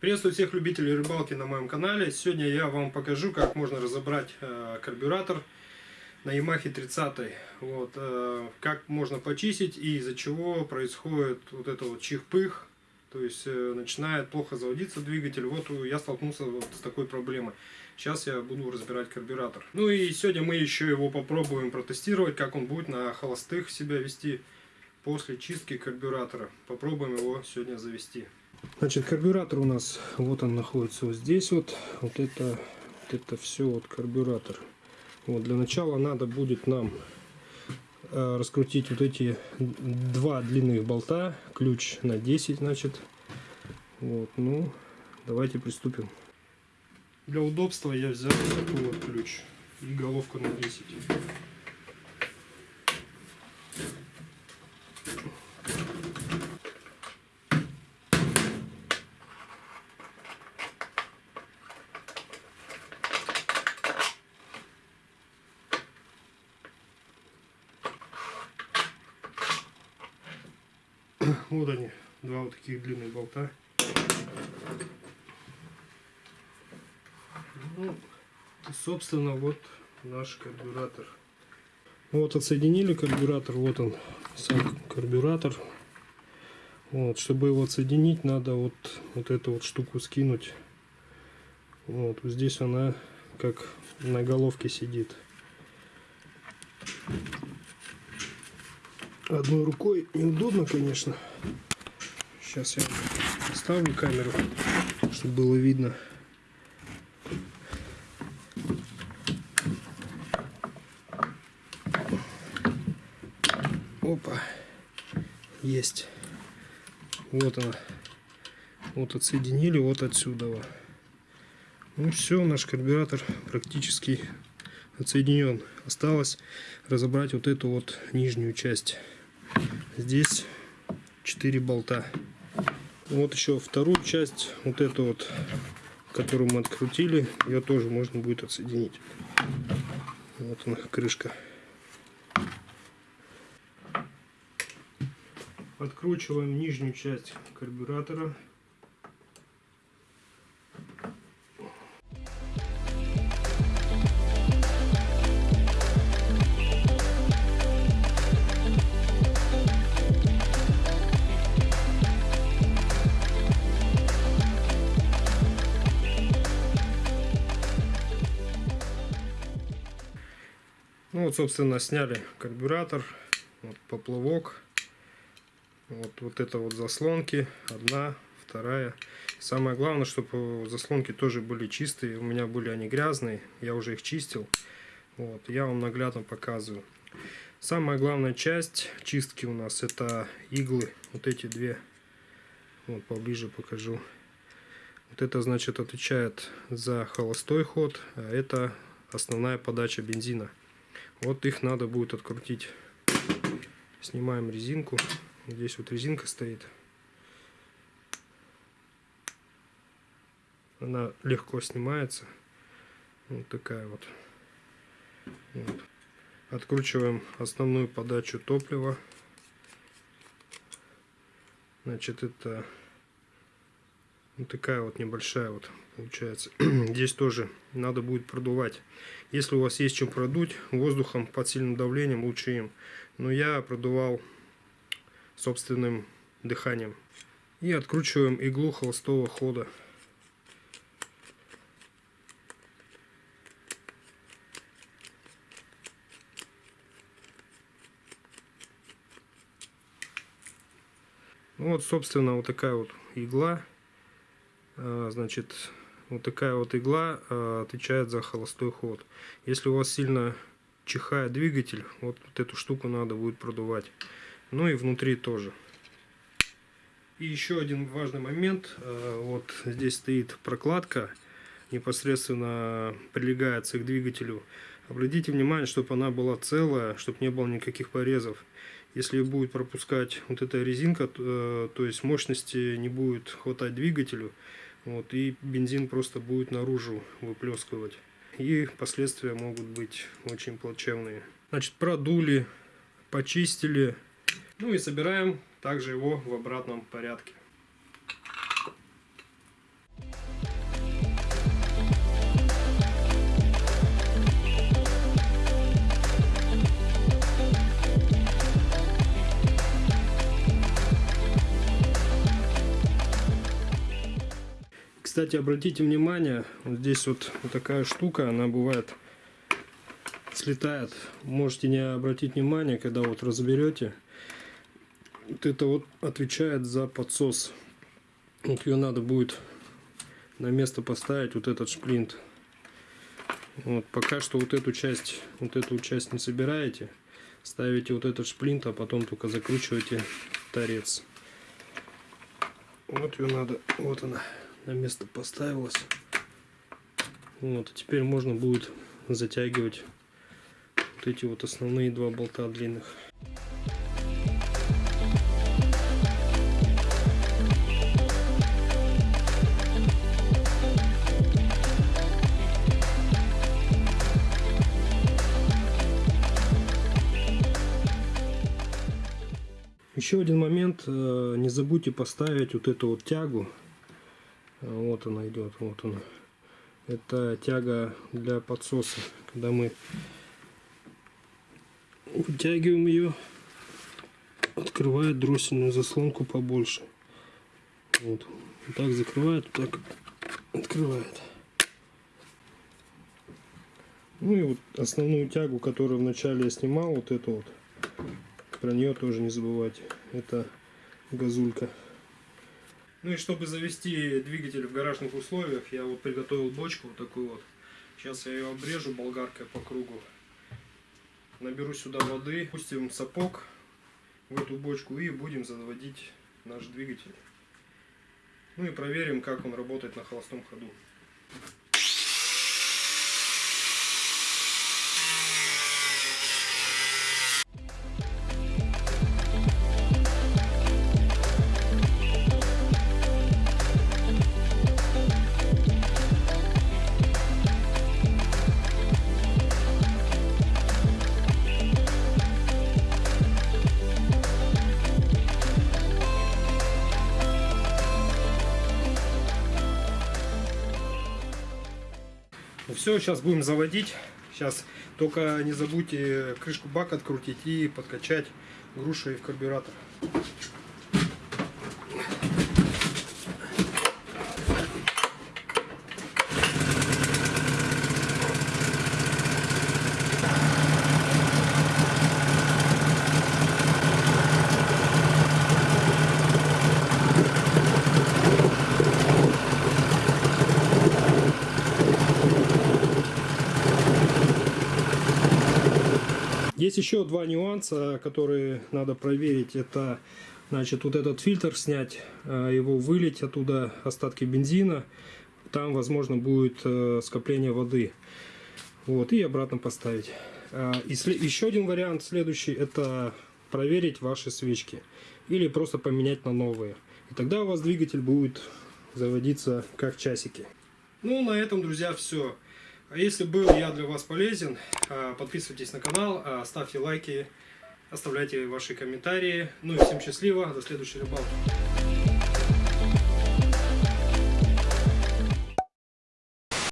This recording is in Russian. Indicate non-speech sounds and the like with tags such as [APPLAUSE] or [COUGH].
Приветствую всех любителей рыбалки на моем канале. Сегодня я вам покажу, как можно разобрать э, карбюратор на Yamaha 30. Вот, э, как можно почистить и из-за чего происходит вот это вот чих-пых. То есть э, начинает плохо заводиться двигатель. Вот я столкнулся вот с такой проблемой. Сейчас я буду разбирать карбюратор. Ну и сегодня мы еще его попробуем протестировать, как он будет на холостых себя вести после чистки карбюратора. Попробуем его сегодня завести. Значит, карбюратор у нас, вот он находится вот здесь вот. Вот это, вот это все вот карбюратор. Вот, для начала надо будет нам э, раскрутить вот эти два длинных болта. Ключ на 10, значит. Вот, ну, давайте приступим. Для удобства я взял такой вот ключ и головка на 10. Вот они, два вот таких длинных болта. Ну, собственно, вот наш карбюратор. Вот отсоединили карбюратор, вот он сам карбюратор. Вот, чтобы его отсоединить, надо вот, вот эту вот штуку скинуть. Вот, здесь она как на головке сидит. Одной рукой неудобно, конечно. Сейчас я ставлю камеру, чтобы было видно. Опа. Есть. Вот она. Вот отсоединили вот отсюда. Ну все, наш карбюратор практически отсоединен. Осталось разобрать вот эту вот нижнюю часть. Здесь 4 болта. Вот еще вторую часть, вот эту вот, которую мы открутили, ее тоже можно будет отсоединить. Вот она, крышка. Откручиваем нижнюю часть карбюратора. Вот, собственно, сняли карбюратор, вот поплавок, вот, вот это вот заслонки, одна, вторая. Самое главное, чтобы заслонки тоже были чистые, у меня были они грязные, я уже их чистил. Вот, я вам наглядно показываю. Самая главная часть чистки у нас это иглы, вот эти две, вот поближе покажу. Вот это значит отвечает за холостой ход, а это основная подача бензина. Вот их надо будет открутить. Снимаем резинку. Здесь вот резинка стоит. Она легко снимается. Вот такая вот. вот. Откручиваем основную подачу топлива. Значит, это вот такая вот небольшая вот получается. [CLEARS THROAT] Здесь тоже надо будет продувать. Если у вас есть чем продуть, воздухом под сильным давлением лучше им. Но я продувал собственным дыханием. И откручиваем иглу холостого хода. Вот, собственно, вот такая вот игла. А, значит, вот такая вот игла а, отвечает за холостой ход. Если у вас сильно чихает двигатель, вот, вот эту штуку надо будет продувать. Ну и внутри тоже. И еще один важный момент. А, вот здесь стоит прокладка, непосредственно прилегается к двигателю. Обратите внимание, чтобы она была целая, чтобы не было никаких порезов. Если будет пропускать вот эта резинка, то, то есть мощности не будет хватать двигателю, вот, и бензин просто будет наружу выплескивать. И последствия могут быть очень плачевные. Значит, продули, почистили. Ну и собираем также его в обратном порядке. Кстати, обратите внимание, вот здесь вот, вот такая штука, она бывает слетает. Можете не обратить внимание, когда вот разберете. Вот это вот отвечает за подсос. Вот ее надо будет на место поставить, вот этот шплинт. Вот, пока что вот эту часть, вот эту часть не собираете. Ставите вот этот шплинт, а потом только закручиваете торец. Вот ее надо, вот она на место поставилась. Вот, теперь можно будет затягивать вот эти вот основные два болта длинных. Еще один момент, э, не забудьте поставить вот эту вот тягу. Вот она идет, вот она. Это тяга для подсоса. Когда мы вытягиваем ее, открывает дроссельную заслонку побольше. Вот. так закрывает, так открывает. Ну и вот основную тягу, которую вначале я снимал, вот эту вот, про нее тоже не забывайте. Это газулька. Ну и чтобы завести двигатель в гаражных условиях, я вот приготовил бочку вот такую вот. Сейчас я ее обрежу болгаркой по кругу. Наберу сюда воды, пустим сапог в эту бочку и будем заводить наш двигатель. Ну и проверим, как он работает на холостом ходу. Все, сейчас будем заводить. Сейчас только не забудьте крышку бака открутить и подкачать грушей в карбюратор. Есть еще два нюанса, которые надо проверить. Это, значит, вот этот фильтр снять, э, его вылить оттуда остатки бензина. Там, возможно, будет э, скопление воды. Вот, и обратно поставить. А, и еще один вариант следующий, это проверить ваши свечки. Или просто поменять на новые. И тогда у вас двигатель будет заводиться как часики. Ну, на этом, друзья, все. А если был я для вас полезен, а, подписывайтесь на канал, а, ставьте лайки, оставляйте ваши комментарии. Ну и всем счастливо, до следующей рыбалки.